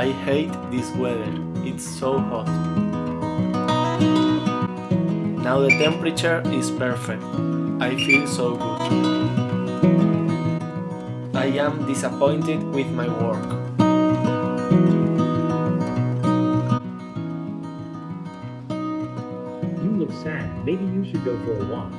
I hate this weather, it's so hot. Now the temperature is perfect, I feel so good. I am disappointed with my work. You look sad. Maybe you should go for a walk.